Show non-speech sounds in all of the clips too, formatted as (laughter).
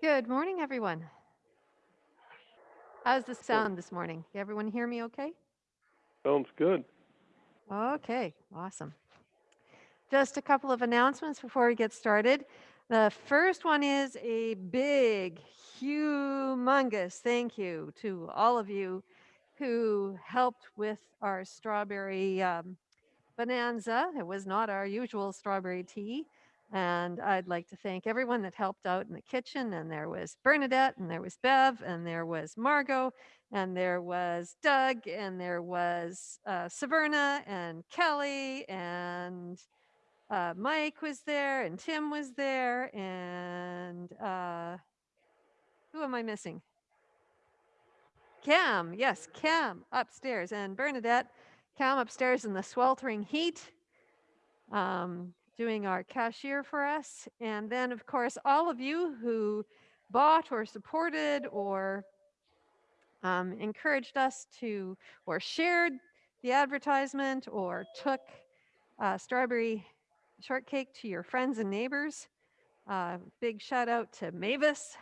Good morning, everyone. How's the sound this morning? Everyone hear me okay? Sounds good. Okay, awesome. Just a couple of announcements before we get started. The first one is a big, humongous thank you to all of you who helped with our strawberry um, bonanza. It was not our usual strawberry tea. And I'd like to thank everyone that helped out in the kitchen. And there was Bernadette, and there was Bev, and there was Margot, and there was Doug, and there was uh, Saverna, and Kelly, and uh, Mike was there, and Tim was there, and uh, who am I missing? Cam, yes, Cam upstairs, and Bernadette, Cam upstairs in the sweltering heat. Um, doing our cashier for us. And then, of course, all of you who bought or supported or um, encouraged us to or shared the advertisement or took uh, strawberry shortcake to your friends and neighbors. Uh, big shout out to Mavis.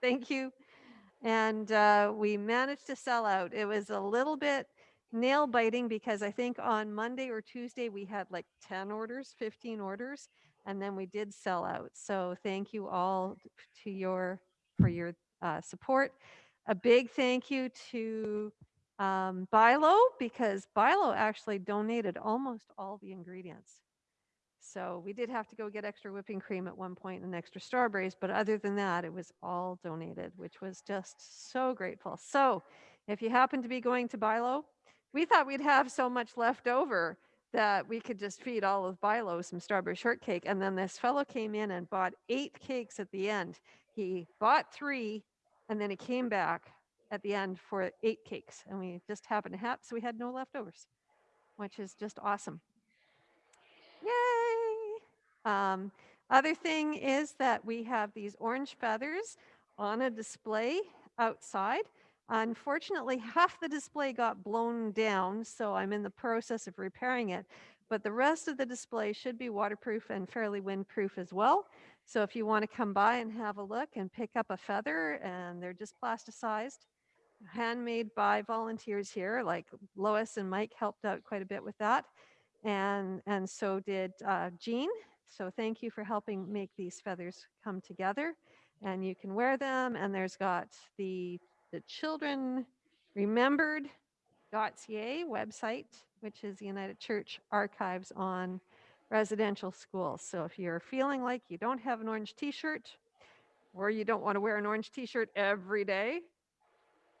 Thank you. And uh, we managed to sell out. It was a little bit nail biting because I think on Monday or Tuesday we had like 10 orders, 15 orders, and then we did sell out. So thank you all to your for your uh, support. A big thank you to um, Bilo because Bilo actually donated almost all the ingredients. So we did have to go get extra whipping cream at one point and extra strawberries, but other than that, it was all donated, which was just so grateful. So if you happen to be going to Bilo, we thought we'd have so much left over that we could just feed all of Bilo some strawberry shortcake. And then this fellow came in and bought eight cakes at the end. He bought three and then he came back at the end for eight cakes. And we just happened to have, so we had no leftovers, which is just awesome. Yay! Um, other thing is that we have these orange feathers on a display outside. Unfortunately, half the display got blown down, so I'm in the process of repairing it. But the rest of the display should be waterproof and fairly windproof as well. So if you want to come by and have a look and pick up a feather, and they're just plasticized, handmade by volunteers here, like Lois and Mike helped out quite a bit with that. And, and so did uh, Jean. So thank you for helping make these feathers come together. And you can wear them, and there's got the the Children Remembered.ca website, which is the United Church Archives on residential schools. So if you're feeling like you don't have an orange t-shirt or you don't want to wear an orange t-shirt every day,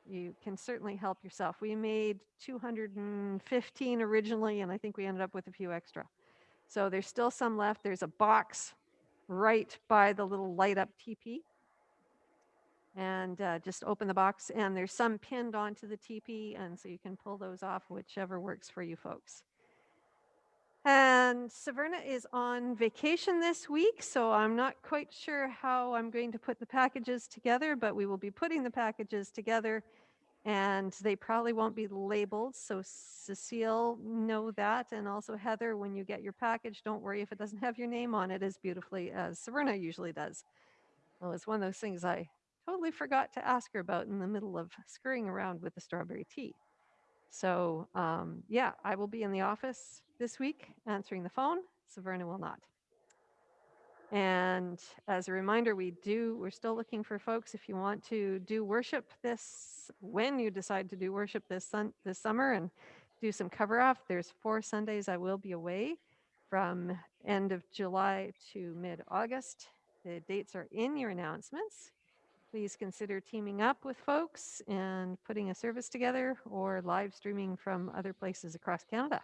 you can certainly help yourself. We made 215 originally, and I think we ended up with a few extra. So there's still some left. There's a box right by the little light up teepee and uh, just open the box and there's some pinned onto the teepee and so you can pull those off whichever works for you folks. And Saverna is on vacation this week, so I'm not quite sure how I'm going to put the packages together, but we will be putting the packages together and they probably won't be labeled. So Cecile, know that. And also Heather, when you get your package, don't worry if it doesn't have your name on it as beautifully as Saverna usually does. Well, it's one of those things I totally forgot to ask her about in the middle of scurrying around with the strawberry tea. So um, yeah, I will be in the office this week answering the phone. Saverna will not. And as a reminder, we do, we're still looking for folks if you want to do worship this, when you decide to do worship this, sun, this summer and do some cover off. There's four Sundays I will be away from end of July to mid-August. The dates are in your announcements please consider teaming up with folks and putting a service together or live streaming from other places across Canada.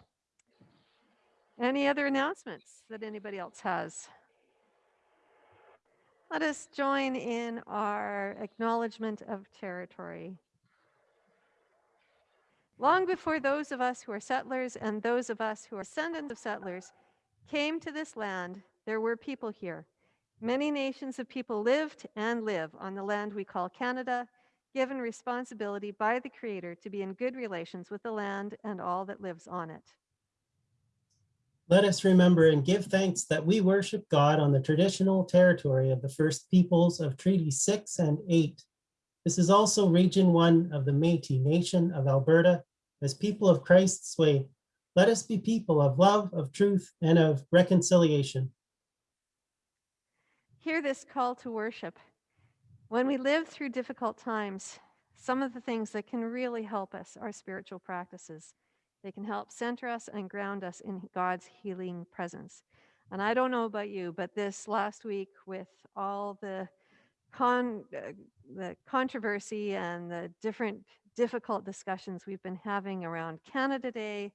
Any other announcements that anybody else has? Let us join in our acknowledgement of territory. Long before those of us who are settlers and those of us who are descendants of settlers came to this land, there were people here Many nations of people lived and live on the land we call Canada, given responsibility by the Creator to be in good relations with the land and all that lives on it. Let us remember and give thanks that we worship God on the traditional territory of the First Peoples of Treaty 6 and 8. This is also Region 1 of the Métis Nation of Alberta. As people of Christ's way, let us be people of love, of truth, and of reconciliation. Hear this call to worship. When we live through difficult times, some of the things that can really help us are spiritual practices. They can help center us and ground us in God's healing presence. And I don't know about you, but this last week with all the con uh, the controversy and the different difficult discussions we've been having around Canada Day,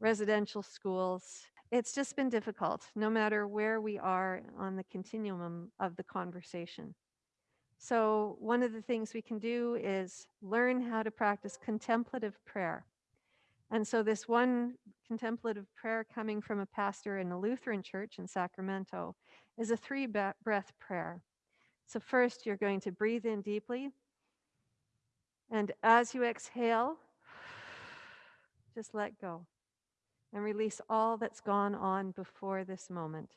residential schools, it's just been difficult no matter where we are on the continuum of the conversation. So one of the things we can do is learn how to practice contemplative prayer. And so this one contemplative prayer coming from a pastor in a Lutheran church in Sacramento is a three breath prayer. So first you're going to breathe in deeply. And as you exhale, (sighs) just let go and release all that's gone on before this moment.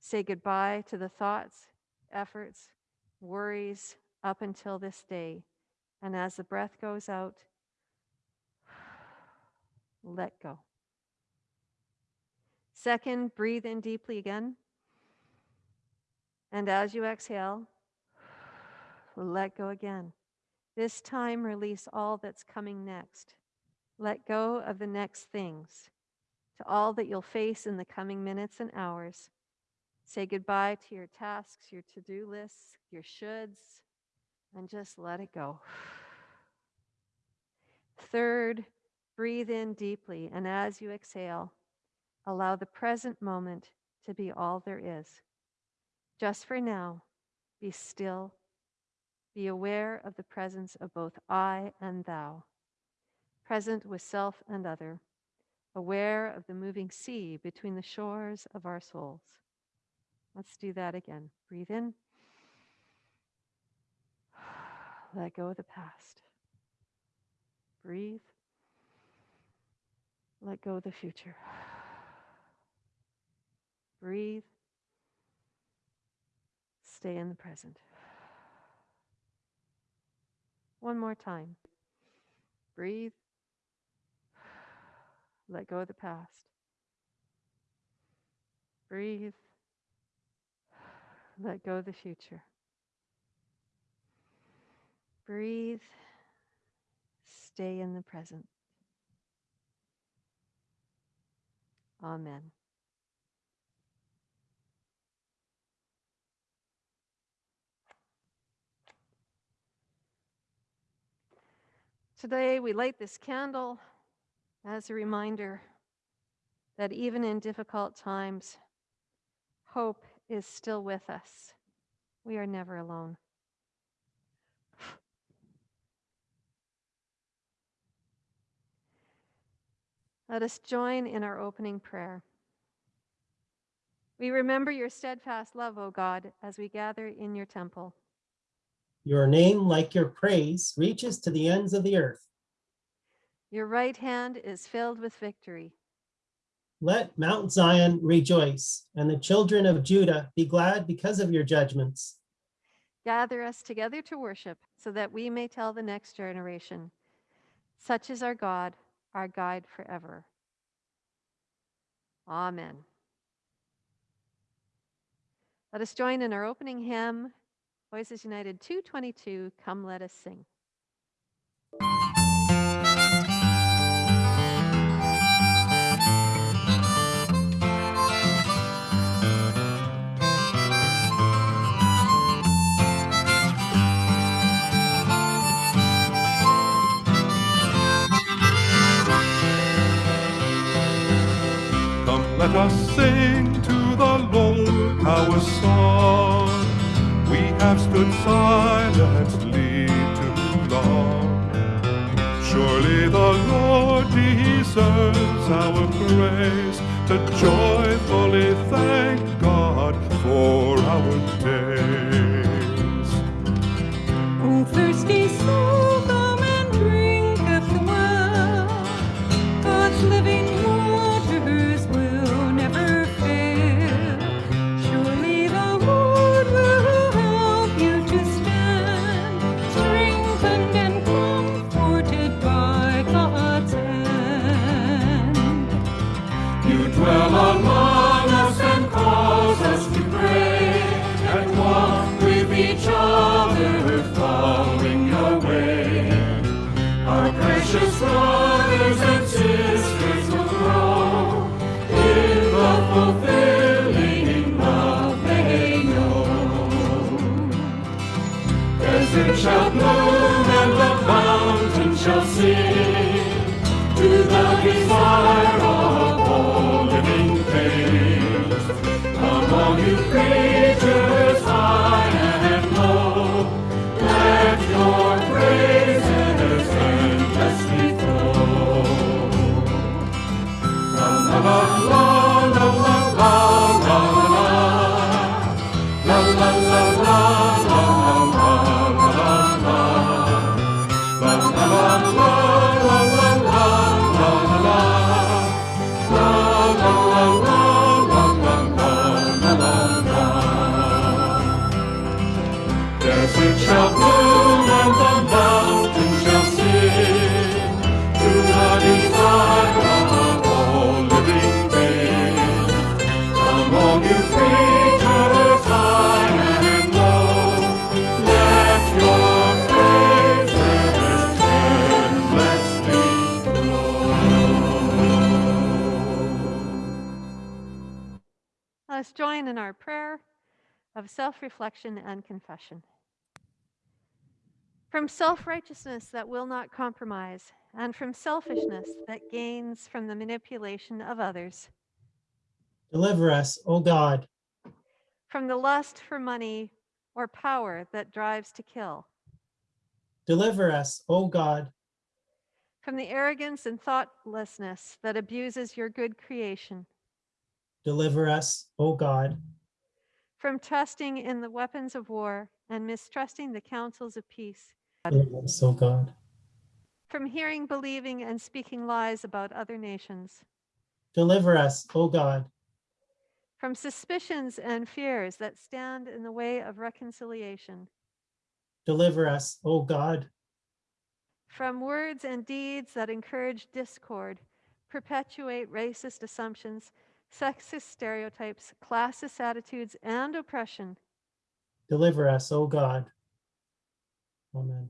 Say goodbye to the thoughts, efforts, worries up until this day. And as the breath goes out, (sighs) let go. Second, breathe in deeply again. And as you exhale, (sighs) let go again. This time, release all that's coming next. Let go of the next things, to all that you'll face in the coming minutes and hours. Say goodbye to your tasks, your to do lists, your shoulds, and just let it go. Third, breathe in deeply, and as you exhale, allow the present moment to be all there is. Just for now, be still. Be aware of the presence of both I and thou, present with self and other, aware of the moving sea between the shores of our souls. Let's do that again. Breathe in. (sighs) Let go of the past. Breathe. Let go of the future. (sighs) Breathe. Stay in the present. (sighs) One more time. Breathe. Let go of the past. Breathe. (sighs) Let go of the future. Breathe. Stay in the present. Amen. Today, we light this candle as a reminder that even in difficult times, hope is still with us. We are never alone. Let us join in our opening prayer. We remember your steadfast love, O God, as we gather in your temple. Your name, like your praise, reaches to the ends of the earth. Your right hand is filled with victory. Let Mount Zion rejoice, and the children of Judah be glad because of your judgments. Gather us together to worship, so that we may tell the next generation, such is our God, our guide forever. Amen. Let us join in our opening hymn, Voices United 222, Come Let Us Sing. Let us sing to the Lord our song. We have stood silently too long. Surely the Lord deserves our praise to joyfully thank God for our days. Oh, thirsty soul, reflection and confession. From self righteousness that will not compromise, and from selfishness that gains from the manipulation of others, Deliver us, O God. from the lust for money or power that drives to kill, Deliver us, O God. from the arrogance and thoughtlessness that abuses your good creation, Deliver us, O God. From trusting in the weapons of war and mistrusting the counsels of peace, Deliver us, O God. from hearing, believing, and speaking lies about other nations, Deliver us, O God. from suspicions and fears that stand in the way of reconciliation, Deliver us, O God. from words and deeds that encourage discord, perpetuate racist assumptions, sexist stereotypes, classist attitudes, and oppression, Deliver us, O God. Amen.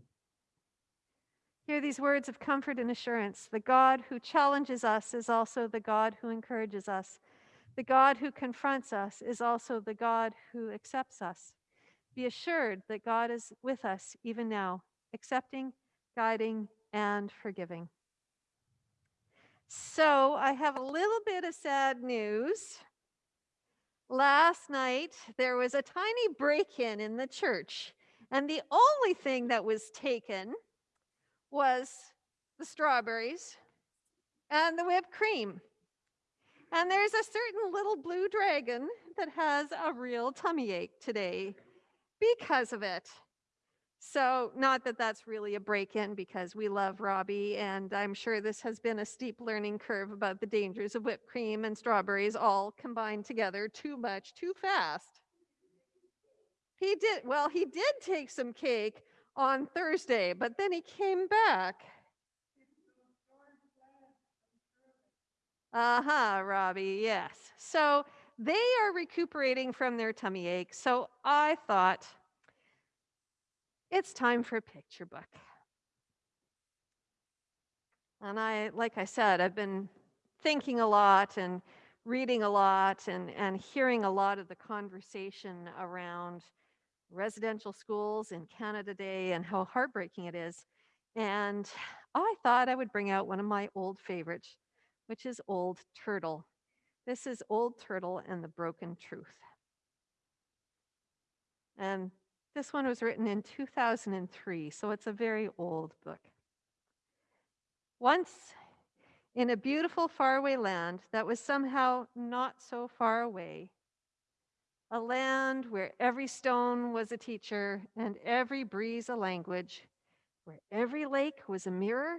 Hear these words of comfort and assurance. The God who challenges us is also the God who encourages us. The God who confronts us is also the God who accepts us. Be assured that God is with us even now, accepting, guiding, and forgiving. So, I have a little bit of sad news. Last night, there was a tiny break in in the church, and the only thing that was taken was the strawberries and the whipped cream. And there's a certain little blue dragon that has a real tummy ache today because of it. So, not that that's really a break in because we love Robbie, and I'm sure this has been a steep learning curve about the dangers of whipped cream and strawberries all combined together too much, too fast. He did, well, he did take some cake on Thursday, but then he came back. Uh huh, Robbie, yes. So they are recuperating from their tummy ache. So I thought it's time for a picture book. And I, like I said, I've been thinking a lot and reading a lot and, and hearing a lot of the conversation around residential schools in Canada Day and how heartbreaking it is. And I thought I would bring out one of my old favorites, which is Old Turtle. This is Old Turtle and the Broken Truth. And this one was written in 2003, so it's a very old book. Once in a beautiful faraway land that was somehow not so far away, a land where every stone was a teacher and every breeze a language, where every lake was a mirror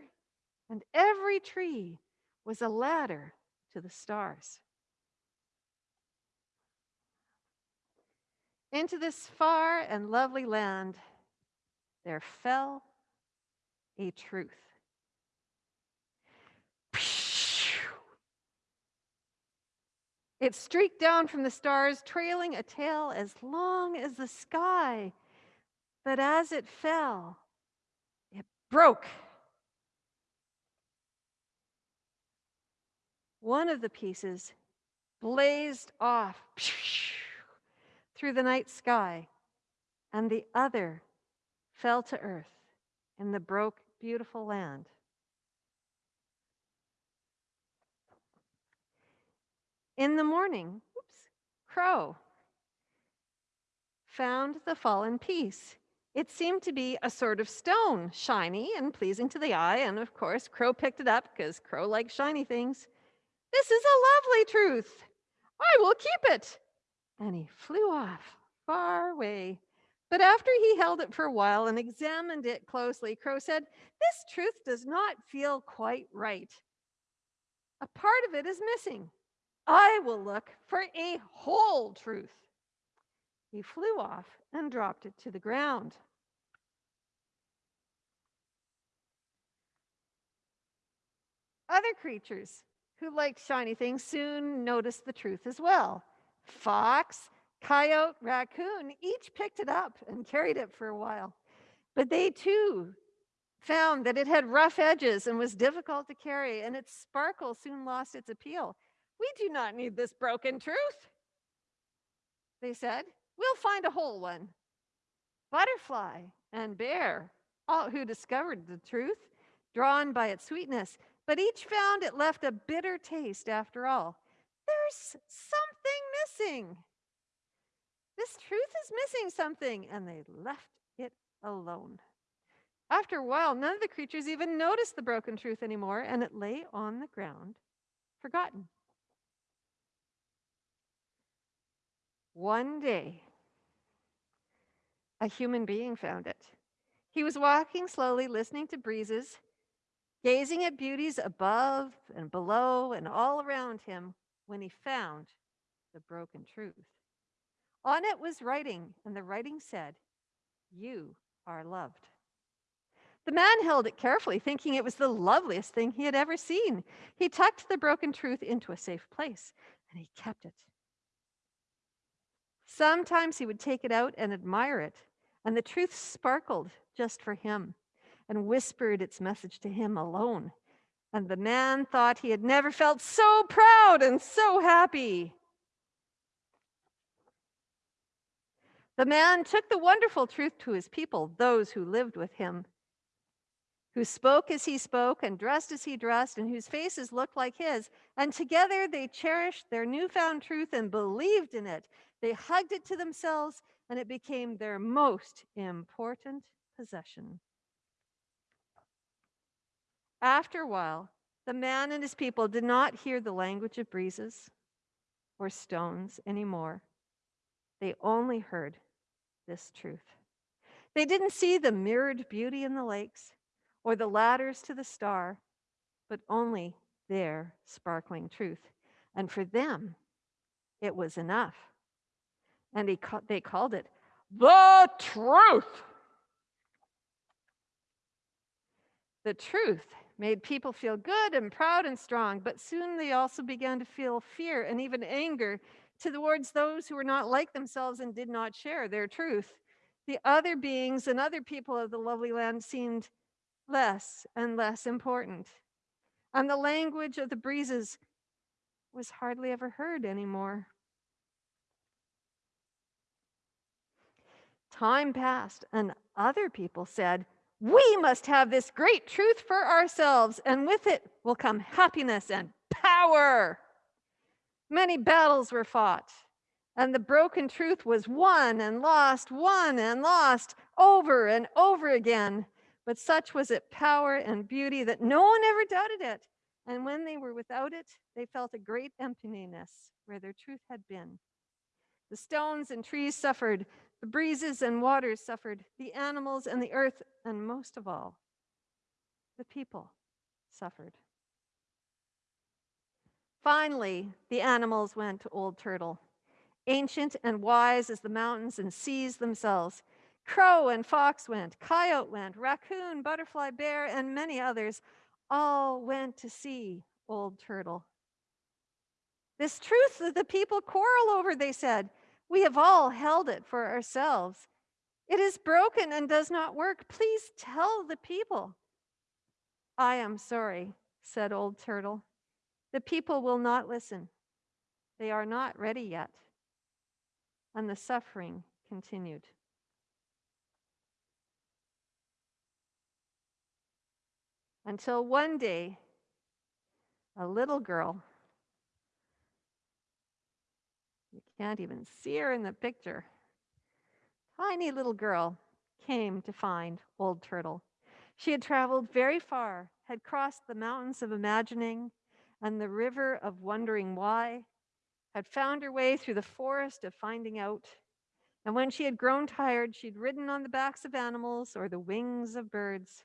and every tree was a ladder to the stars. Into this far and lovely land, there fell a truth. It streaked down from the stars, trailing a tail as long as the sky. But as it fell, it broke. One of the pieces blazed off through the night sky, and the other fell to earth in the broke beautiful land. In the morning, oops, Crow found the fallen piece. It seemed to be a sort of stone, shiny and pleasing to the eye. And of course, Crow picked it up because Crow likes shiny things. This is a lovely truth. I will keep it. And he flew off far away. But after he held it for a while and examined it closely, Crow said, This truth does not feel quite right. A part of it is missing. I will look for a whole truth. He flew off and dropped it to the ground. Other creatures who liked shiny things soon noticed the truth as well. Fox, coyote, raccoon each picked it up and carried it for a while. But they too found that it had rough edges and was difficult to carry, and its sparkle soon lost its appeal. We do not need this broken truth, they said. We'll find a whole one. Butterfly and bear, all who discovered the truth, drawn by its sweetness, but each found it left a bitter taste after all. There's something missing. This truth is missing something, and they left it alone. After a while, none of the creatures even noticed the broken truth anymore, and it lay on the ground, forgotten. One day, a human being found it. He was walking slowly, listening to breezes, gazing at beauties above and below and all around him when he found the broken truth. On it was writing, and the writing said, You are loved. The man held it carefully, thinking it was the loveliest thing he had ever seen. He tucked the broken truth into a safe place, and he kept it. Sometimes he would take it out and admire it, and the truth sparkled just for him and whispered its message to him alone. And the man thought he had never felt so proud and so happy. The man took the wonderful truth to his people, those who lived with him, who spoke as he spoke and dressed as he dressed, and whose faces looked like his. And together they cherished their newfound truth and believed in it. They hugged it to themselves, and it became their most important possession. After a while, the man and his people did not hear the language of breezes or stones anymore. They only heard this truth. They didn't see the mirrored beauty in the lakes or the ladders to the star, but only their sparkling truth. And for them, it was enough. And he they called it the truth. The truth made people feel good and proud and strong, but soon they also began to feel fear and even anger towards those who were not like themselves and did not share their truth. The other beings and other people of the lovely land seemed less and less important. And the language of the breezes was hardly ever heard anymore. Time passed, and other people said, We must have this great truth for ourselves, and with it will come happiness and power. Many battles were fought, and the broken truth was won and lost, won and lost over and over again. But such was its power and beauty that no one ever doubted it. And when they were without it, they felt a great emptiness where their truth had been. The stones and trees suffered, the breezes and waters suffered, the animals and the earth, and most of all, the people suffered. Finally, the animals went to Old Turtle, ancient and wise as the mountains and seas themselves. Crow and fox went, coyote went, raccoon, butterfly, bear, and many others all went to see Old Turtle. This truth that the people quarrel over, they said, we have all held it for ourselves. It is broken and does not work. Please tell the people. I am sorry, said Old Turtle. The people will not listen. They are not ready yet. And the suffering continued. Until one day, a little girl, you can't even see her in the picture, tiny little girl came to find Old Turtle. She had traveled very far, had crossed the mountains of imagining and the river of wondering why, had found her way through the forest of finding out. And when she had grown tired, she'd ridden on the backs of animals or the wings of birds,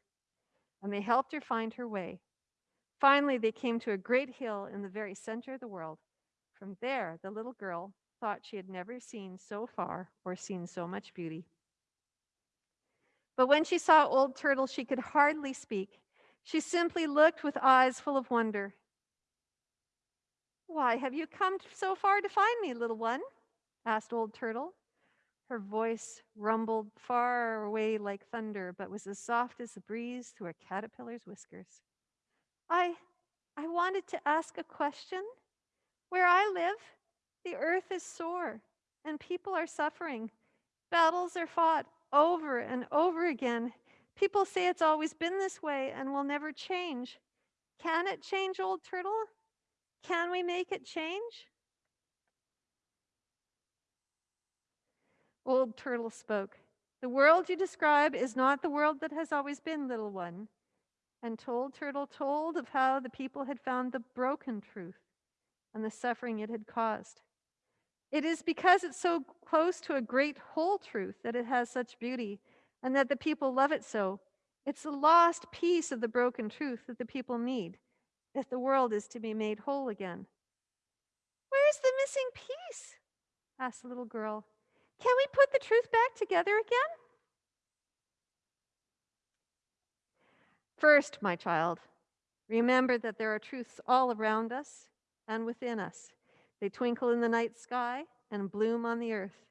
and they helped her find her way. Finally, they came to a great hill in the very center of the world. From there, the little girl thought she had never seen so far or seen so much beauty. But when she saw Old Turtle, she could hardly speak. She simply looked with eyes full of wonder. Why have you come so far to find me, little one? asked Old Turtle. Her voice rumbled far away like thunder, but was as soft as the breeze through a caterpillar's whiskers. I I wanted to ask a question. Where I live, the earth is sore and people are suffering. Battles are fought over and over again. People say it's always been this way and will never change. Can it change, old turtle? Can we make it change? Old Turtle spoke. The world you describe is not the world that has always been, little one. And told Turtle told of how the people had found the broken truth and the suffering it had caused. It is because it's so close to a great whole truth that it has such beauty and that the people love it so. It's the lost piece of the broken truth that the people need if the world is to be made whole again. Where's the missing piece? asked the little girl. Can we put the truth back together again? First, my child, remember that there are truths all around us and within us. They twinkle in the night sky and bloom on the earth.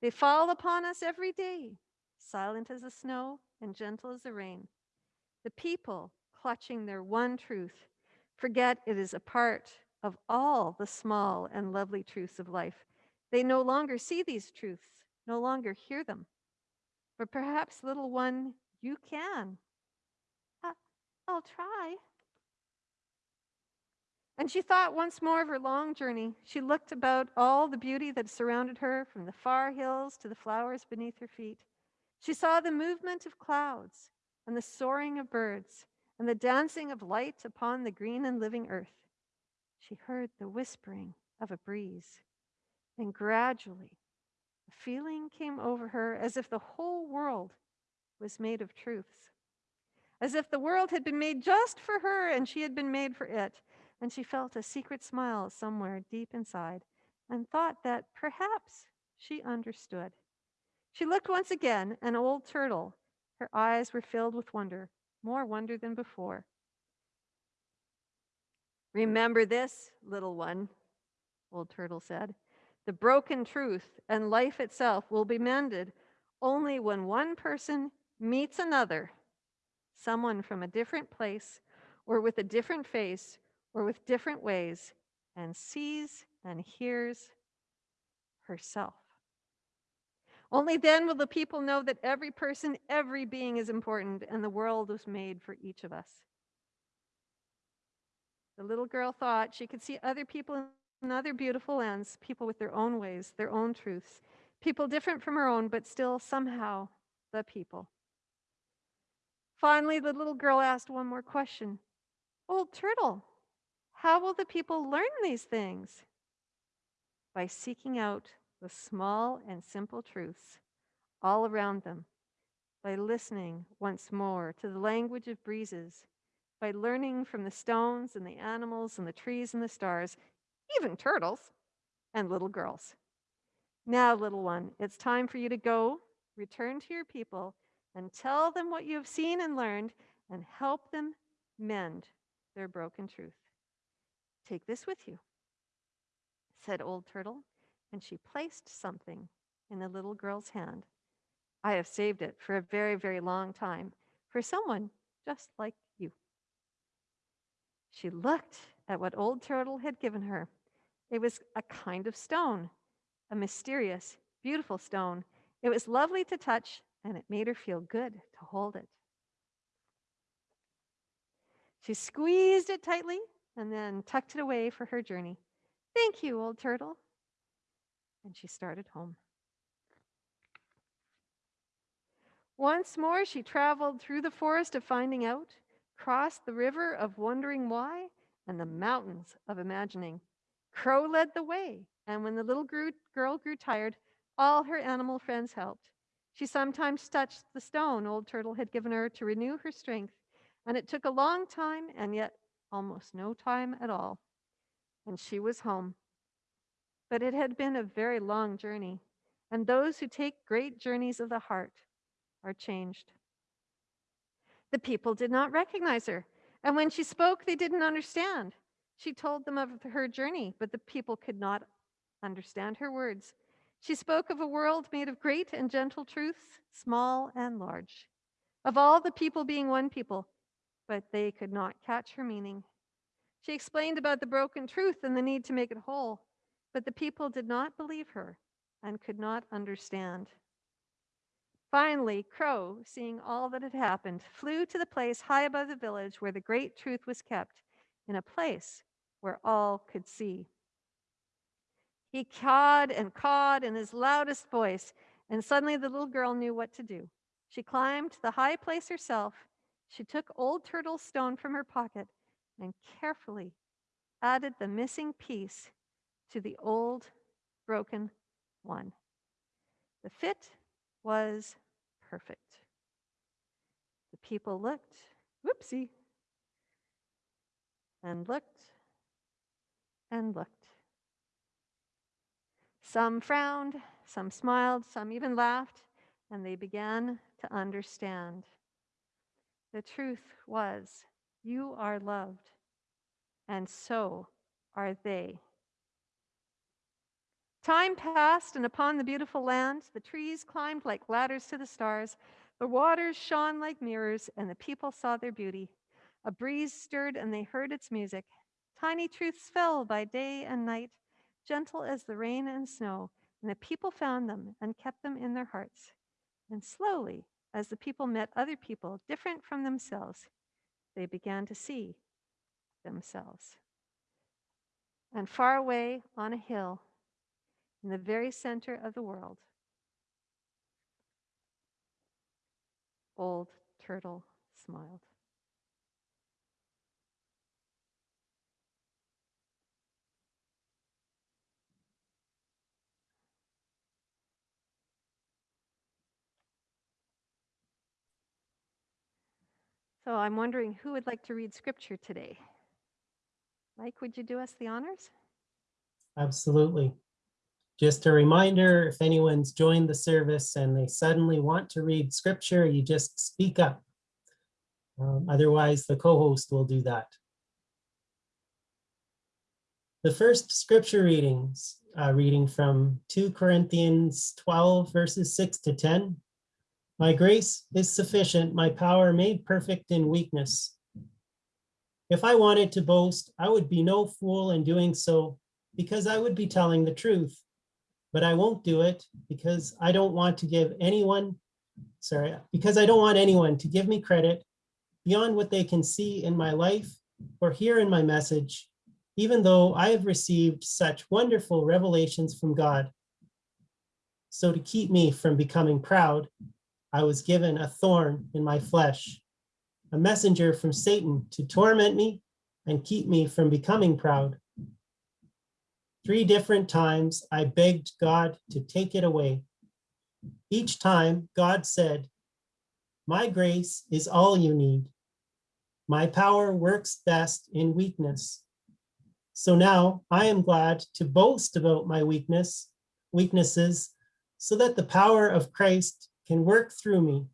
They fall upon us every day, silent as the snow and gentle as the rain. The people, clutching their one truth, forget it is a part of all the small and lovely truths of life. They no longer see these truths, no longer hear them. But perhaps, little one, you can. I- I'll try. And she thought once more of her long journey. She looked about all the beauty that surrounded her, from the far hills to the flowers beneath her feet. She saw the movement of clouds and the soaring of birds and the dancing of light upon the green and living earth. She heard the whispering of a breeze. And gradually, a feeling came over her as if the whole world was made of truths, as if the world had been made just for her and she had been made for it. And she felt a secret smile somewhere deep inside and thought that perhaps she understood. She looked once again, an old turtle. Her eyes were filled with wonder, more wonder than before. Remember this, little one, old turtle said. The broken truth and life itself will be mended only when one person meets another, someone from a different place or with a different face or with different ways, and sees and hears herself. Only then will the people know that every person, every being is important, and the world was made for each of us. The little girl thought she could see other people in other beautiful lands, people with their own ways, their own truths, people different from her own, but still somehow the people. Finally, the little girl asked one more question Old turtle, how will the people learn these things? By seeking out the small and simple truths all around them, by listening once more to the language of breezes, by learning from the stones and the animals and the trees and the stars, even turtles and little girls. Now, little one, it's time for you to go, return to your people, and tell them what you have seen and learned, and help them mend their broken truth. Take this with you, said Old Turtle, and she placed something in the little girl's hand. I have saved it for a very, very long time for someone just like you. She looked at what Old Turtle had given her. It was a kind of stone, a mysterious, beautiful stone. It was lovely to touch, and it made her feel good to hold it. She squeezed it tightly and then tucked it away for her journey. Thank you, old turtle. And she started home. Once more, she traveled through the forest of finding out, crossed the river of wondering why, and the mountains of imagining. Crow led the way, and when the little grew, girl grew tired, all her animal friends helped. She sometimes touched the stone old turtle had given her to renew her strength, and it took a long time and yet almost no time at all. And she was home. But it had been a very long journey, and those who take great journeys of the heart are changed. The people did not recognize her, and when she spoke, they didn't understand. She told them of her journey, but the people could not understand her words. She spoke of a world made of great and gentle truths, small and large, of all the people being one people, but they could not catch her meaning. She explained about the broken truth and the need to make it whole, but the people did not believe her and could not understand. Finally, Crow, seeing all that had happened, flew to the place high above the village where the great truth was kept, in a place where all could see. He cawed and cawed in his loudest voice, and suddenly the little girl knew what to do. She climbed to the high place herself. She took Old Turtle's stone from her pocket and carefully added the missing piece to the old broken one. The fit was perfect. The people looked, whoopsie, and looked and looked. Some frowned, some smiled, some even laughed, and they began to understand. The truth was, you are loved, and so are they. Time passed, and upon the beautiful land, the trees climbed like ladders to the stars, the waters shone like mirrors, and the people saw their beauty. A breeze stirred, and they heard its music. Tiny truths fell by day and night, gentle as the rain and snow, and the people found them and kept them in their hearts. And slowly, as the people met other people different from themselves, they began to see themselves. And far away on a hill, in the very center of the world. Old Turtle smiled. So I'm wondering who would like to read scripture today? Mike, would you do us the honors? Absolutely. Just a reminder, if anyone's joined the service and they suddenly want to read scripture, you just speak up. Um, Otherwise, the co-host will do that. The first scripture readings, uh, reading from 2 Corinthians 12 verses 6 to 10. My grace is sufficient, my power made perfect in weakness. If I wanted to boast, I would be no fool in doing so because I would be telling the truth. But I won't do it because I don't want to give anyone, sorry, because I don't want anyone to give me credit beyond what they can see in my life or hear in my message, even though I have received such wonderful revelations from God. So to keep me from becoming proud, I was given a thorn in my flesh, a messenger from Satan to torment me and keep me from becoming proud. Three different times I begged God to take it away. Each time God said, my grace is all you need. My power works best in weakness. So now I am glad to boast about my weakness, weaknesses, so that the power of Christ can work through me.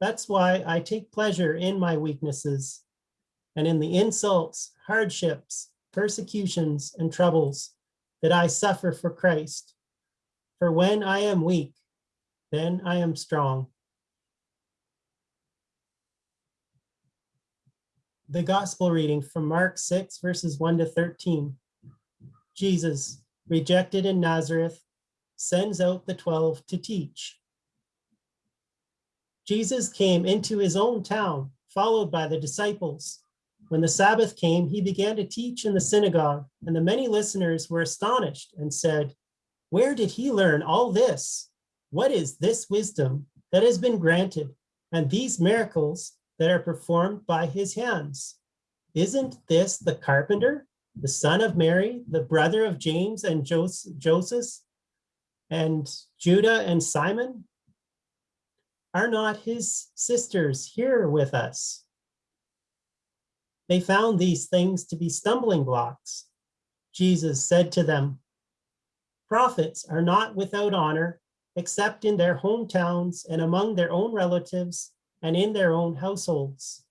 That's why I take pleasure in my weaknesses and in the insults, hardships, persecutions, and troubles that I suffer for Christ. For when I am weak, then I am strong. The gospel reading from Mark 6, verses 1 to 13. Jesus, rejected in Nazareth, sends out the 12 to teach. Jesus came into his own town, followed by the disciples. When the Sabbath came, he began to teach in the synagogue, and the many listeners were astonished and said, Where did he learn all this? What is this wisdom that has been granted, and these miracles that are performed by his hands? Isn't this the carpenter, the son of Mary, the brother of James and Jos- Joseph, and Judah and Simon? Are not his sisters here with us? They found these things to be stumbling blocks. Jesus said to them, Prophets are not without honor except in their hometowns and among their own relatives and in their own households.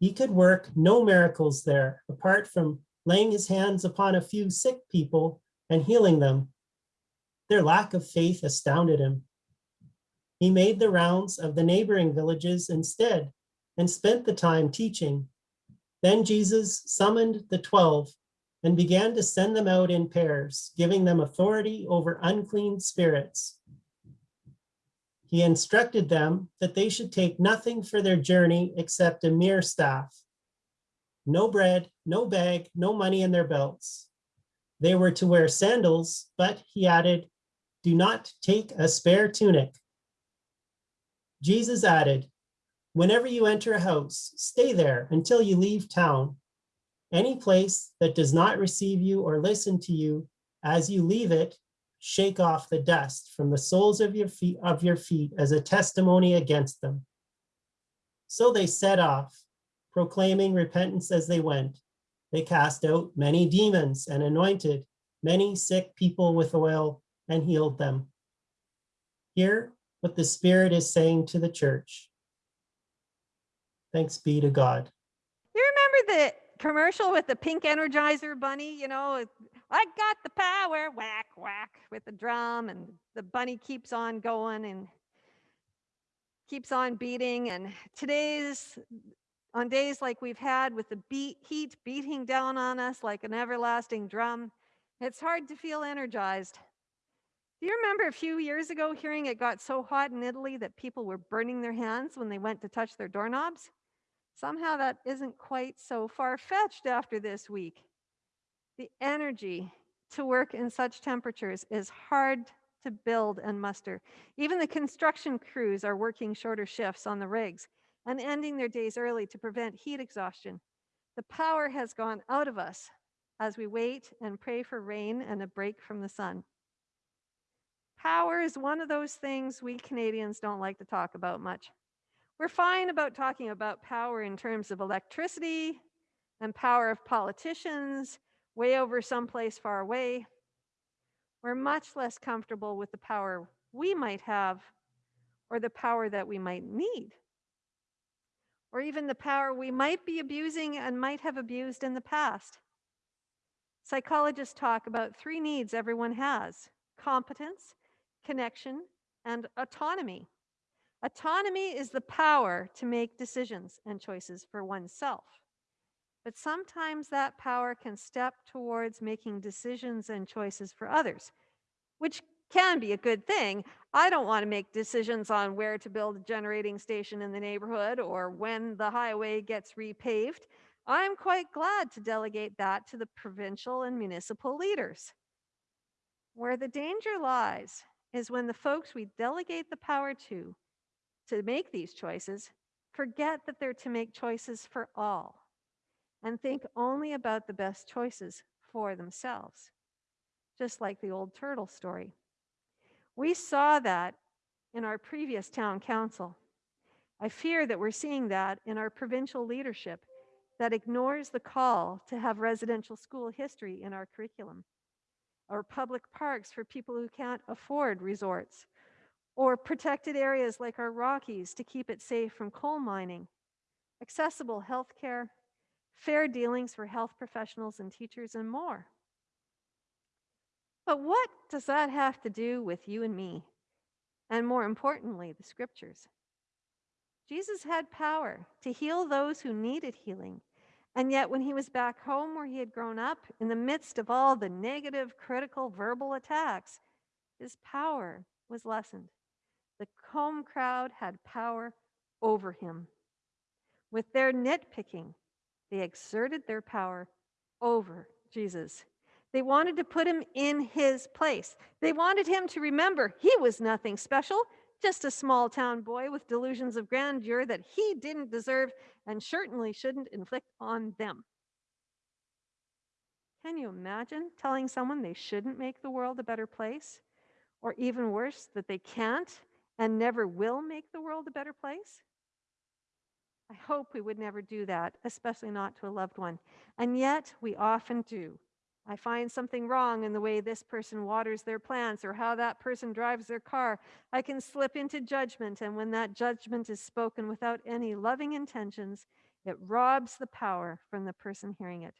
He could work no miracles there apart from laying his hands upon a few sick people and healing them. Their lack of faith astounded him. He made the rounds of the neighboring villages instead and spent the time teaching. Then Jesus summoned the 12 and began to send them out in pairs, giving them authority over unclean spirits. He instructed them that they should take nothing for their journey except a mere staff. No bread, no bag, no money in their belts. They were to wear sandals, but he added, do not take a spare tunic. Jesus added, whenever you enter a house, stay there until you leave town. Any place that does not receive you or listen to you as you leave it, shake off the dust from the soles of your feet of your feet as a testimony against them. So they set off, proclaiming repentance as they went. They cast out many demons and anointed many sick people with oil and healed them. Hear what the Spirit is saying to the church. Thanks be to God. You remember the commercial with the pink energizer bunny, you know, I got the power, whack, whack with the drum and the bunny keeps on going and keeps on beating. And today's, on days like we've had with the beat, heat beating down on us like an everlasting drum, it's hard to feel energized. Do you remember a few years ago hearing it got so hot in Italy that people were burning their hands when they went to touch their doorknobs? Somehow that isn't quite so far fetched after this week. The energy to work in such temperatures is hard to build and muster. Even the construction crews are working shorter shifts on the rigs and ending their days early to prevent heat exhaustion. The power has gone out of us as we wait and pray for rain and a break from the sun. Power is one of those things we Canadians don't like to talk about much. We're fine about talking about power in terms of electricity and power of politicians way over someplace far away. We're much less comfortable with the power we might have or the power that we might need. Or even the power we might be abusing and might have abused in the past. Psychologists talk about three needs everyone has competence, connection, and autonomy. Autonomy is the power to make decisions and choices for oneself. But sometimes that power can step towards making decisions and choices for others, which can be a good thing. I don't want to make decisions on where to build a generating station in the neighborhood or when the highway gets repaved. I'm quite glad to delegate that to the provincial and municipal leaders. Where the danger lies is when the folks we delegate the power to to make these choices forget that they're to make choices for all and think only about the best choices for themselves, just like the old turtle story. We saw that in our previous town council. I fear that we're seeing that in our provincial leadership that ignores the call to have residential school history in our curriculum, or public parks for people who can't afford resorts, or protected areas like our Rockies to keep it safe from coal mining, accessible health care, fair dealings for health professionals and teachers, and more. But what does that have to do with you and me? And more importantly, the scriptures. Jesus had power to heal those who needed healing. And yet, when he was back home where he had grown up, in the midst of all the negative, critical, verbal attacks, his power was lessened. The home crowd had power over him. With their nitpicking, They exerted their power over Jesus. They wanted to put him in his place. They wanted him to remember he was nothing special, just a small town boy with delusions of grandeur that he didn't deserve and certainly shouldn't inflict on them. Can you imagine telling someone they shouldn't make the world a better place? Or even worse, that they can't and never will make the world a better place? I hope we would never do that, especially not to a loved one. And yet we often do. I find something wrong in the way this person waters their plants or how that person drives their car. I can slip into judgment, and when that judgment is spoken without any loving intentions, it robs the power from the person hearing it.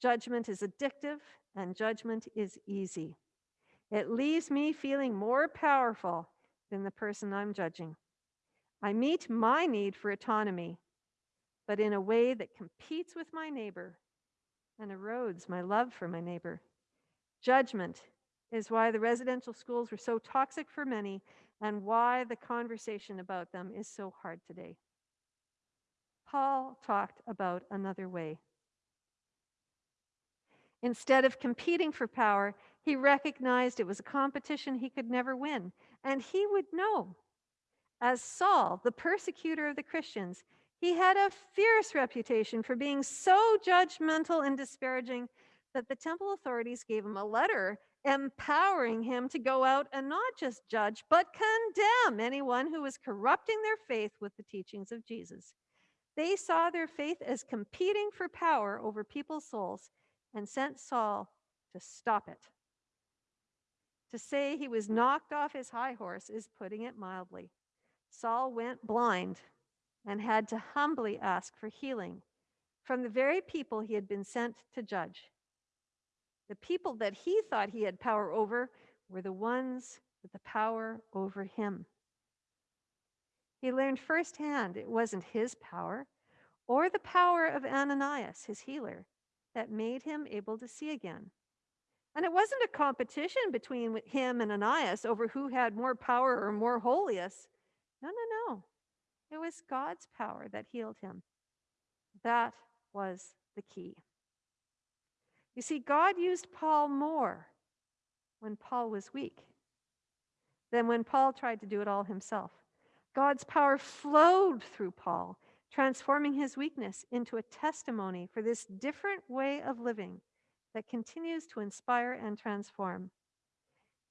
Judgment is addictive, and judgment is easy. It leaves me feeling more powerful than the person I'm judging. I meet my need for autonomy, but in a way that competes with my neighbor and erodes my love for my neighbor. Judgment is why the residential schools were so toxic for many and why the conversation about them is so hard today. Paul talked about another way. Instead of competing for power, he recognized it was a competition he could never win, and he would know. As Saul, the persecutor of the Christians, he had a fierce reputation for being so judgmental and disparaging that the temple authorities gave him a letter empowering him to go out and not just judge, but condemn anyone who was corrupting their faith with the teachings of Jesus. They saw their faith as competing for power over people's souls and sent Saul to stop it. To say he was knocked off his high horse is putting it mildly. Saul went blind and had to humbly ask for healing from the very people he had been sent to judge. The people that he thought he had power over were the ones with the power over him. He learned firsthand it wasn't his power or the power of Ananias, his healer, that made him able to see again. And it wasn't a competition between him and Ananias over who had more power or more holiest. No, no, no. It was God's power that healed him. That was the key. You see, God used Paul more when Paul was weak than when Paul tried to do it all himself. God's power flowed through Paul, transforming his weakness into a testimony for this different way of living that continues to inspire and transform.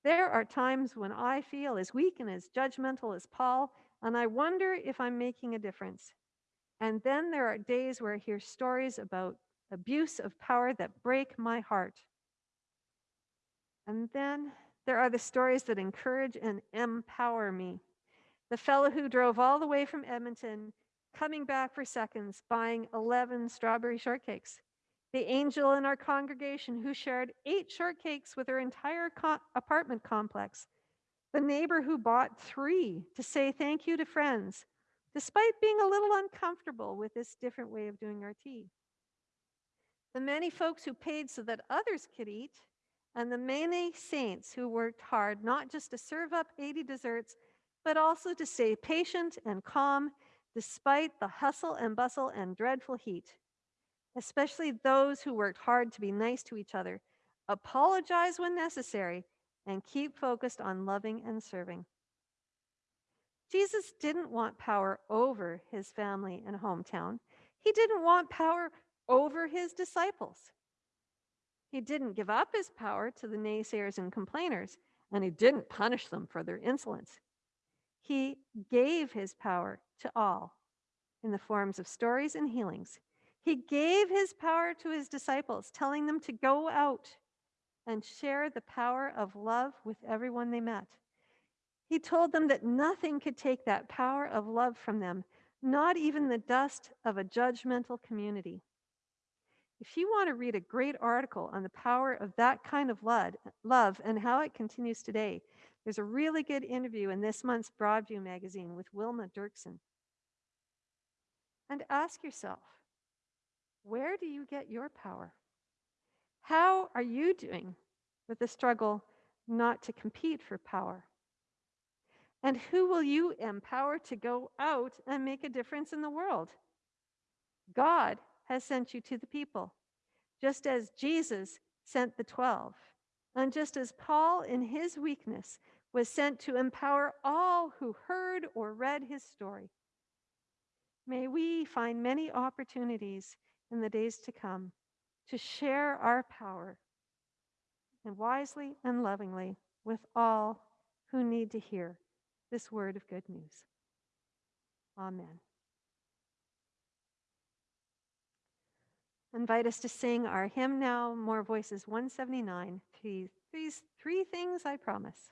There are times when I feel as weak and as judgmental as Paul, and I wonder if I'm making a difference. And then there are days where I hear stories about abuse of power that break my heart. And then there are the stories that encourage and empower me. The fellow who drove all the way from Edmonton, coming back for seconds, buying 11 strawberry shortcakes. The angel in our congregation who shared eight shortcakes with her entire co- apartment complex the neighbor who bought three to say thank you to friends, despite being a little uncomfortable with this different way of doing our tea. The many folks who paid so that others could eat, and the many saints who worked hard not just to serve up 80 desserts, but also to stay patient and calm despite the hustle and bustle and dreadful heat. Especially those who worked hard to be nice to each other, apologize when necessary, and keep focused on loving and serving. Jesus didn't want power over his family and hometown. He didn't want power over his disciples. He didn't give up his power to the naysayers and complainers, and he didn't punish them for their insolence. He gave his power to all in the forms of stories and healings. He gave his power to his disciples, telling them to go out and share the power of love with everyone they met. He told them that nothing could take that power of love from them, not even the dust of a judgmental community. If you want to read a great article on the power of that kind of love and how it continues today, there's a really good interview in this month's Broadview magazine with Wilma Derksen. And ask yourself, where do you get your power? How are you doing with the struggle not to compete for power? And who will you empower to go out and make a difference in the world? God has sent you to the people, just as Jesus sent the 12, and just as Paul, in his weakness, was sent to empower all who heard or read his story. May we find many opportunities in the days to come to share our power and wisely and lovingly with all who need to hear this word of good news. Amen. Invite us to sing our hymn now, More Voices 179. Three, three, three things I promise.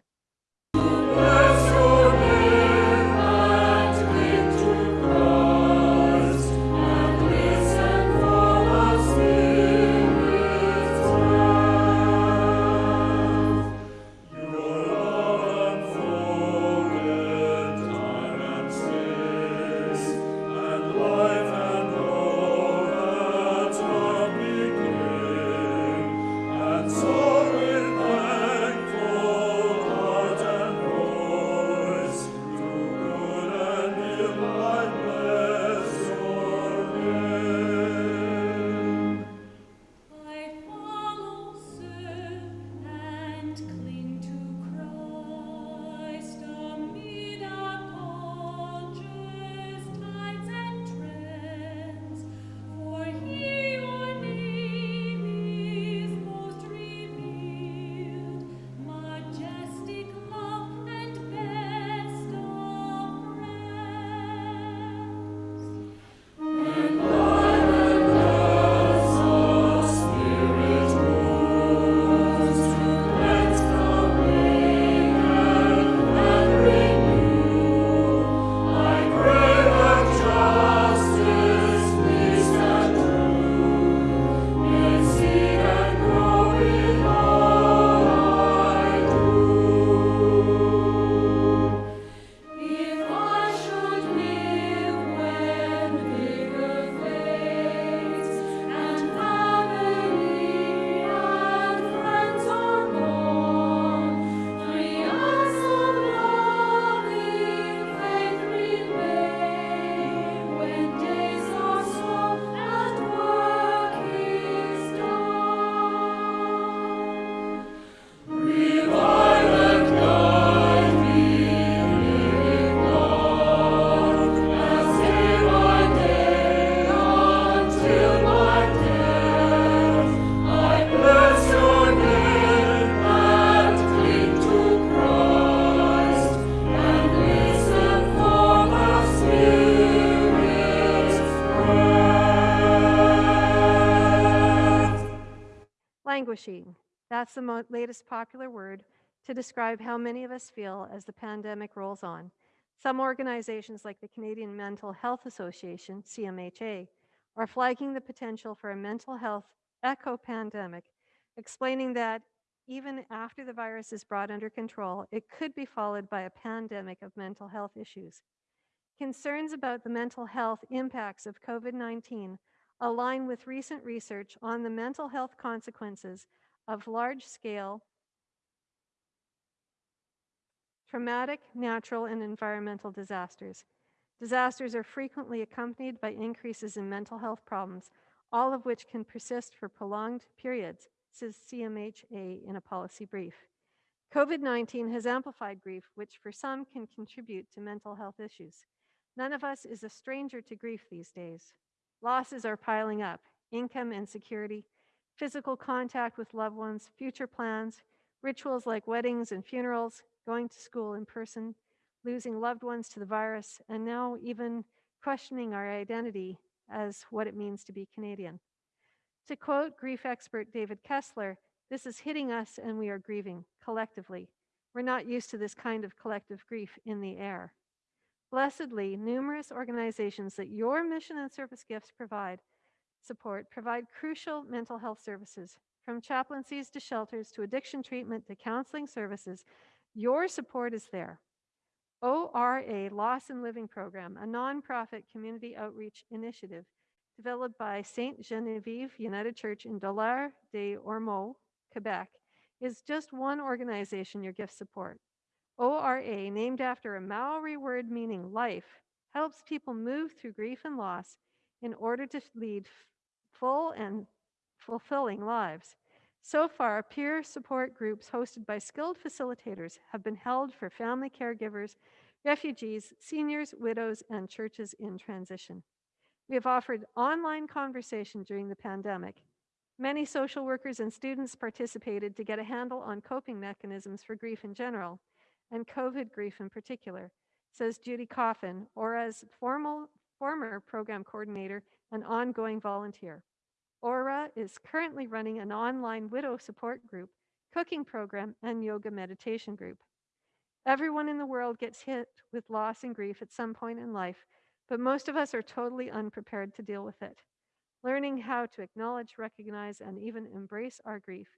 That's the latest popular word to describe how many of us feel as the pandemic rolls on. Some organizations, like the Canadian Mental Health Association, CMHA, are flagging the potential for a mental health echo pandemic, explaining that even after the virus is brought under control, it could be followed by a pandemic of mental health issues. Concerns about the mental health impacts of COVID 19 align with recent research on the mental health consequences of large scale traumatic, natural, and environmental disasters. Disasters are frequently accompanied by increases in mental health problems, all of which can persist for prolonged periods, says CMHA in a policy brief. COVID 19 has amplified grief, which for some can contribute to mental health issues. None of us is a stranger to grief these days. Losses are piling up income insecurity, physical contact with loved ones, future plans, rituals like weddings and funerals, going to school in person, losing loved ones to the virus, and now even questioning our identity as what it means to be Canadian. To quote grief expert David Kessler, this is hitting us and we are grieving collectively. We're not used to this kind of collective grief in the air. Blessedly, numerous organizations that your mission and service gifts provide support provide crucial mental health services from chaplaincies to shelters to addiction treatment to counseling services. Your support is there. ORA Loss and Living Program, a nonprofit community outreach initiative developed by St. Genevieve United Church in Dollard des Ormeaux, Quebec, is just one organization your gifts support. ORA, named after a Maori word meaning life, helps people move through grief and loss in order to lead full and fulfilling lives. So far, peer support groups hosted by skilled facilitators have been held for family caregivers, refugees, seniors, widows, and churches in transition. We have offered online conversation during the pandemic. Many social workers and students participated to get a handle on coping mechanisms for grief in general and COVID grief in particular, says Judy Coffin, ORA's formal, former program coordinator and ongoing volunteer. ORA is currently running an online widow support group, cooking program, and yoga meditation group. Everyone in the world gets hit with loss and grief at some point in life, but most of us are totally unprepared to deal with it. Learning how to acknowledge, recognize, and even embrace our grief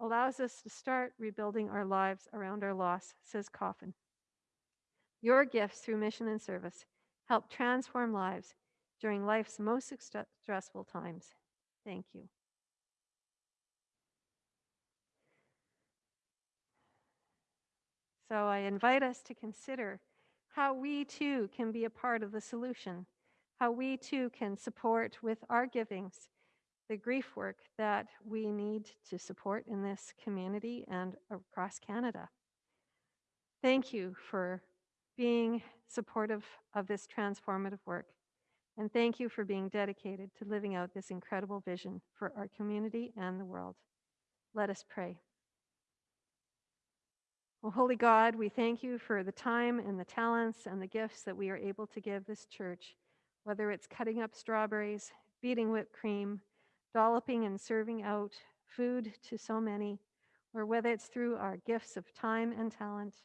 allows us to start rebuilding our lives around our loss, says Coffin. Your gifts through mission and service help transform lives during life's most stressful times. Thank you. So I invite us to consider how we too can be a part of the solution, how we too can support with our givings the grief work that we need to support in this community and across Canada. Thank you for being supportive of this transformative work. And thank you for being dedicated to living out this incredible vision for our community and the world. Let us pray. Well, Holy God, we thank you for the time and the talents and the gifts that we are able to give this church, whether it's cutting up strawberries, beating whipped cream, dolloping and serving out food to so many, or whether it's through our gifts of time and talent.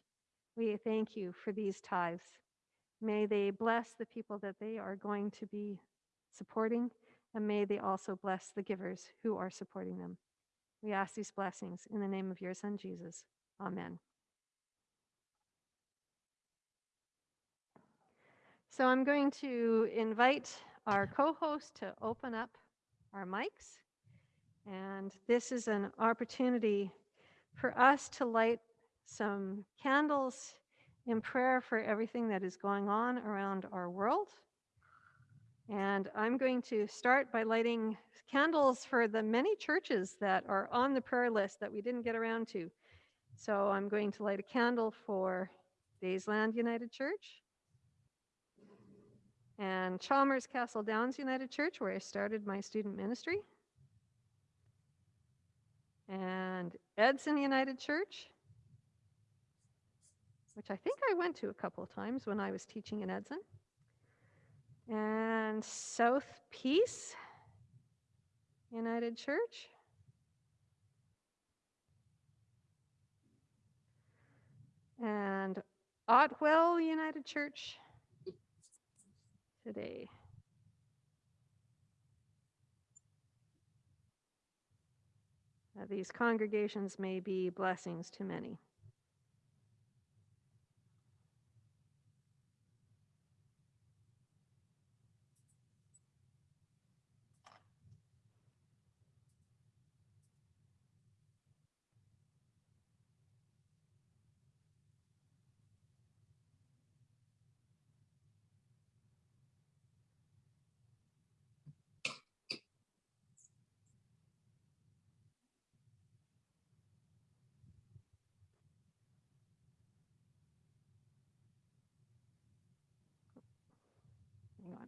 We thank you for these tithes. May they bless the people that they are going to be supporting, and may they also bless the givers who are supporting them. We ask these blessings in the name of your Son, Jesus. Amen. So I'm going to invite our co-host to open up our mics. And this is an opportunity for us to light some candles in prayer for everything that is going on around our world. And I'm going to start by lighting candles for the many churches that are on the prayer list that we didn't get around to. So I'm going to light a candle for Daysland United Church and Chalmers Castle Downs United Church, where I started my student ministry, and Edson United Church, which I think I went to a couple of times when I was teaching in Edson, and South Peace United Church. And Otwell United Church today. These congregations may be blessings to many. Hang on.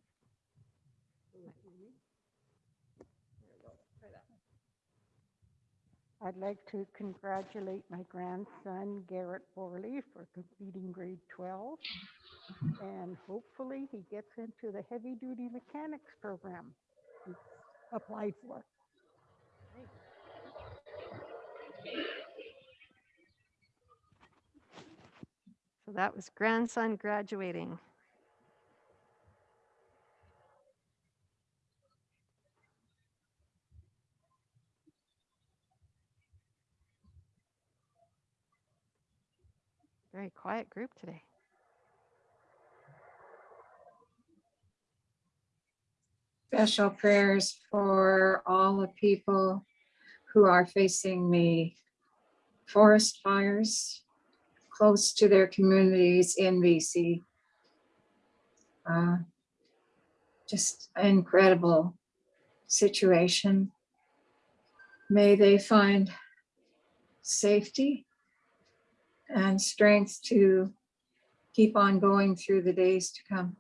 I'd like to congratulate my grandson Garrett Borley for completing grade 12. And hopefully he gets into the heavy duty mechanics program he applied for. So that was grandson graduating. Very quiet group today. special prayers for all the people who are facing the forest fires close to their communities in BC. Uh, Just incredible situation. May they find safety and strength to keep on going through the days to come.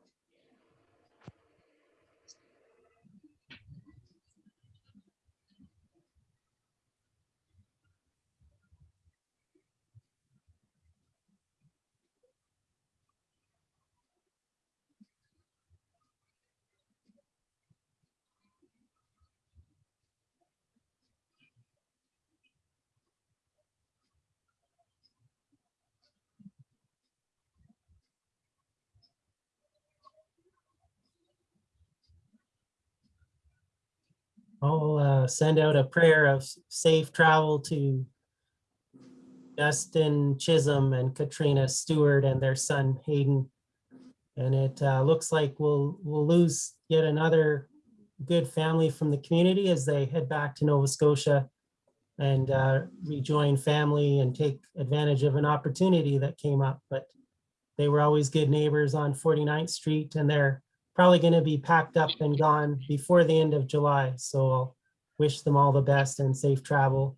I'll uh, send out a prayer of safe travel to Justin Chisholm and Katrina Stewart and their son Hayden. And it uh, looks like we'll, we'll lose yet another good family from the community as they head back to Nova Scotia and uh, rejoin family and take advantage of an opportunity that came up. But they were always good neighbors on 49th Street and they're probably going to be packed up and gone before the end of July. So I'll wish them all the best and safe travel.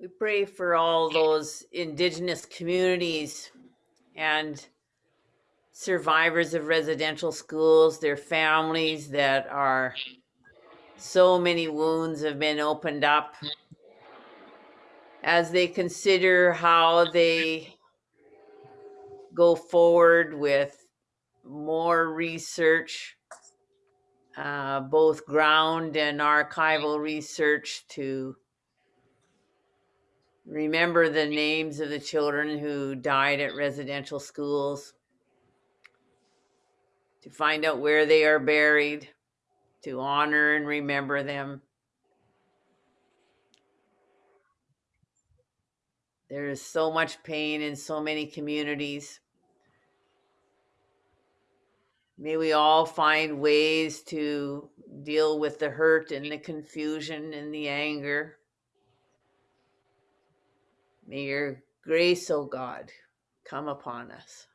We pray for all those indigenous communities and survivors of residential schools, their families that are so many wounds have been opened up. As they consider how they go forward with more research, uh, both ground and archival research to remember the names of the children who died at residential schools, to find out where they are buried, to honor and remember them. There is so much pain in so many communities. May we all find ways to deal with the hurt and the confusion and the anger. May your grace, O God, come upon us.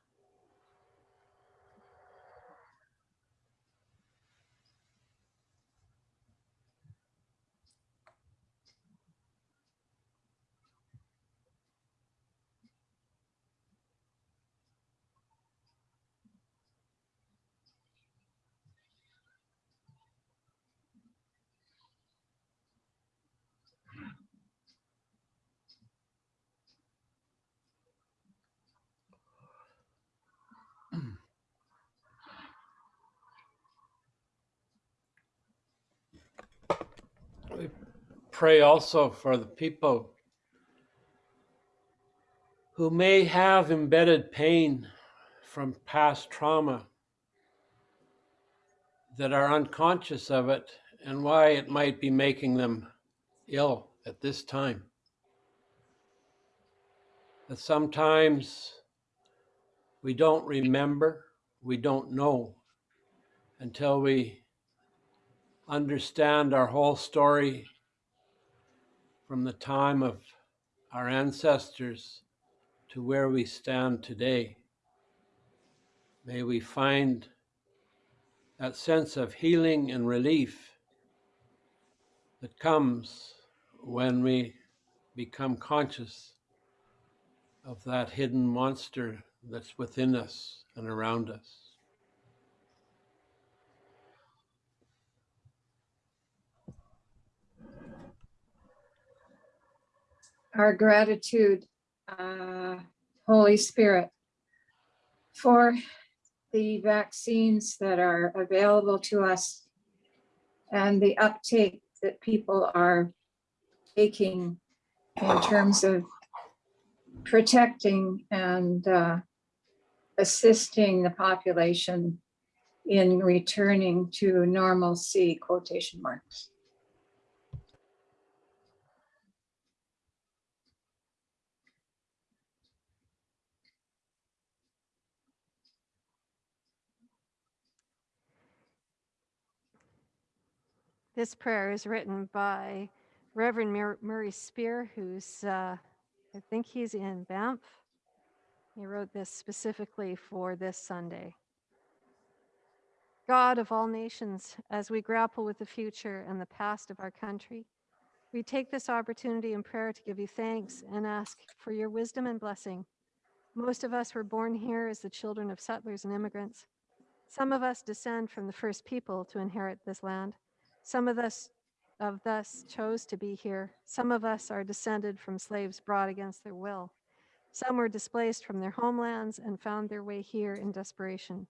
Pray also for the people who may have embedded pain from past trauma that are unconscious of it and why it might be making them ill at this time. That sometimes we don't remember, we don't know until we understand our whole story from the time of our ancestors to where we stand today. May we find that sense of healing and relief that comes when we become conscious of that hidden monster that's within us and around us. Our gratitude, uh, Holy Spirit, for the vaccines that are available to us and the uptake that people are taking in terms of protecting and uh, assisting the population in returning to normalcy, quotation marks. This prayer is written by Reverend Mur- Murray Spear, who's, uh, I think he's in Banff. He wrote this specifically for this Sunday. God of all nations, as we grapple with the future and the past of our country, we take this opportunity in prayer to give you thanks and ask for your wisdom and blessing. Most of us were born here as the children of settlers and immigrants. Some of us descend from the first people to inherit this land. Some of us of us chose to be here. Some of us are descended from slaves brought against their will. Some were displaced from their homelands and found their way here in desperation.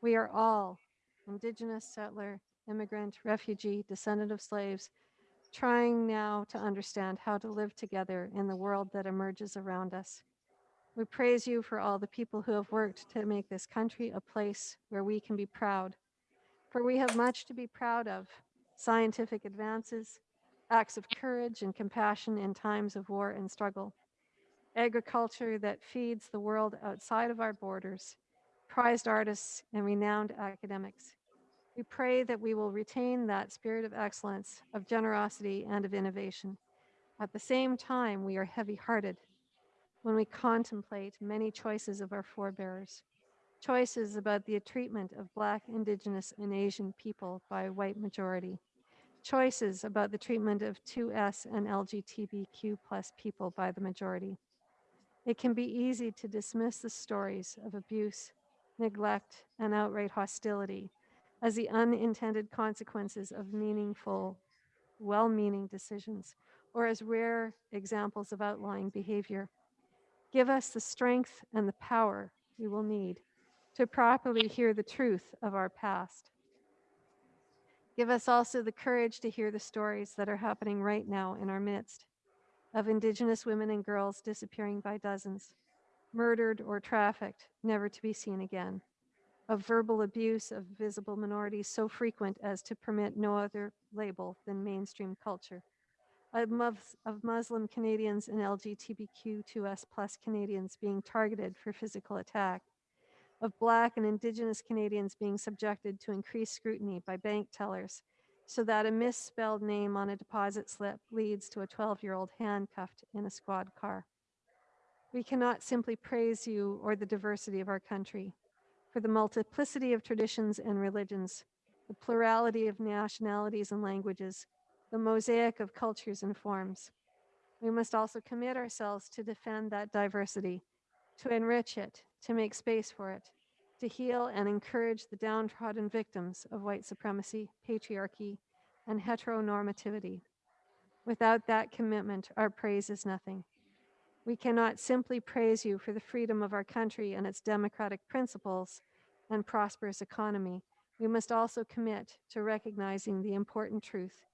We are all indigenous, settler, immigrant, refugee, descendant of slaves, trying now to understand how to live together in the world that emerges around us. We praise you for all the people who have worked to make this country a place where we can be proud. For we have much to be proud of scientific advances, acts of courage and compassion in times of war and struggle, agriculture that feeds the world outside of our borders, prized artists, and renowned academics. We pray that we will retain that spirit of excellence, of generosity, and of innovation. At the same time, we are heavy hearted when we contemplate many choices of our forebears, choices about the treatment of Black, Indigenous, and Asian people by a white majority, choices about the treatment of 2S and LGBTQ plus people by the majority. It can be easy to dismiss the stories of abuse, neglect, and outright hostility as the unintended consequences of meaningful, well meaning decisions, or as rare examples of outlying behavior. Give us the strength and the power we will need to properly hear the truth of our past. Give us also the courage to hear the stories that are happening right now in our midst of Indigenous women and girls disappearing by dozens, murdered or trafficked, never to be seen again, of verbal abuse of visible minorities so frequent as to permit no other label than mainstream culture, of, Muslim Canadians and LGBTQ2S plus Canadians being targeted for physical attack, of Black and Indigenous Canadians being subjected to increased scrutiny by bank tellers so that a misspelled name on a deposit slip leads to a 12 year old handcuffed in a squad car. We cannot simply praise you or the diversity of our country for the multiplicity of traditions and religions, the plurality of nationalities and languages, the mosaic of cultures and forms. We must also commit ourselves to defend that diversity, to enrich it, to make space for it, to heal and encourage the downtrodden victims of white supremacy, patriarchy, and heteronormativity. Without that commitment, our praise is nothing. We cannot simply praise you for the freedom of our country and its democratic principles and prosperous economy. We must also commit to recognizing the important truth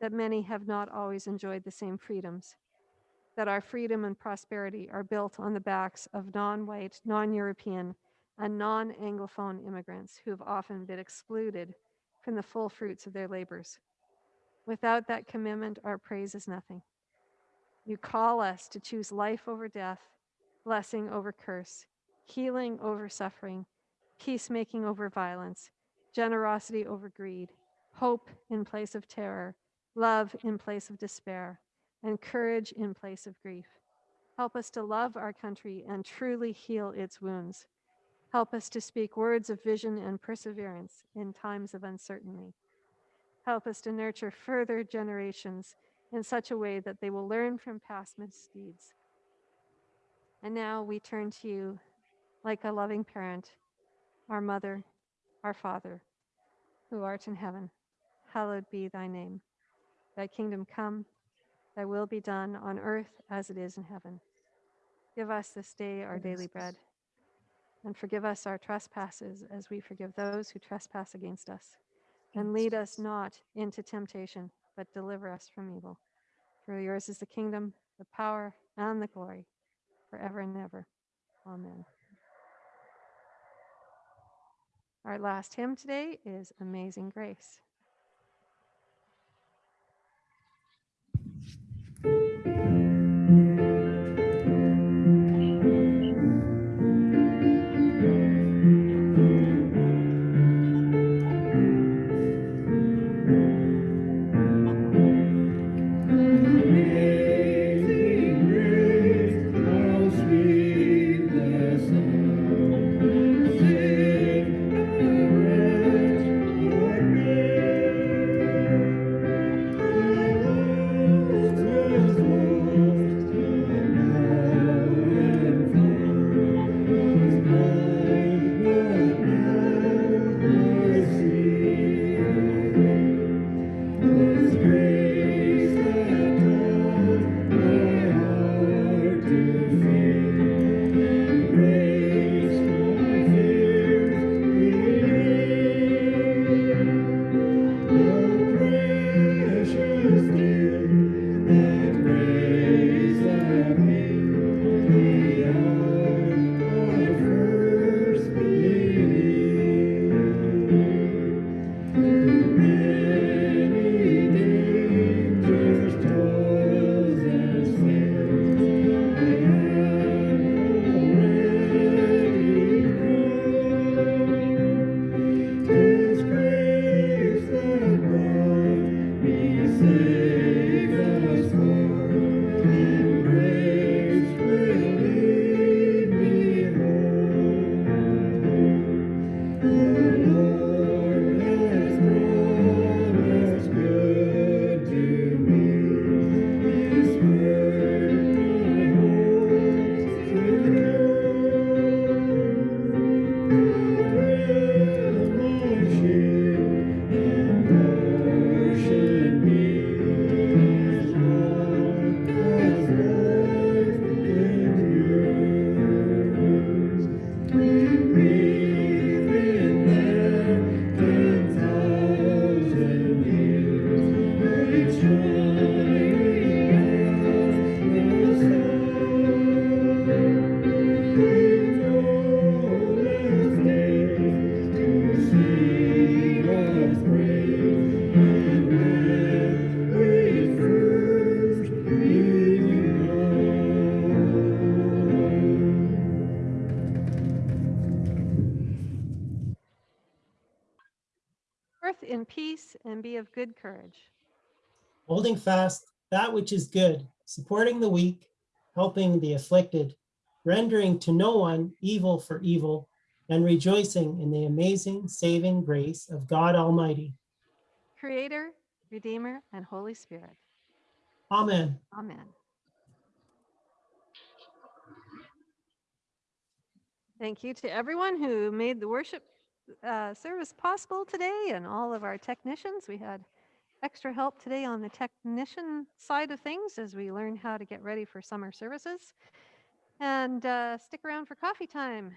that many have not always enjoyed the same freedoms, that our freedom and prosperity are built on the backs of non white, non European, and non Anglophone immigrants who have often been excluded from the full fruits of their labors. Without that commitment, our praise is nothing. You call us to choose life over death, blessing over curse, healing over suffering, peacemaking over violence, generosity over greed, hope in place of terror, love in place of despair, and courage in place of grief. Help us to love our country and truly heal its wounds. Help us to speak words of vision and perseverance in times of uncertainty. Help us to nurture further generations in such a way that they will learn from past misdeeds. And now we turn to you like a loving parent, our mother, our father, who art in heaven. Hallowed be thy name. Thy kingdom come, thy will be done on earth as it is in heaven. Give us this day our daily bread, and forgive us our trespasses as we forgive those who trespass against us. And lead us not into temptation, but deliver us from evil. For yours is the kingdom, the power, and the glory, forever and ever. Amen. Our last hymn today is Amazing Grace. Holding fast that which is good, supporting the weak, helping the afflicted, rendering to no one evil for evil, and rejoicing in the amazing saving grace of God Almighty. Creator, Redeemer, and Holy Spirit. Amen. Amen. Thank you to everyone who made the worship uh, service possible today and all of our technicians. We had extra help today on the technician side of things as we learn how to get ready for summer services. And uh, stick around for coffee time.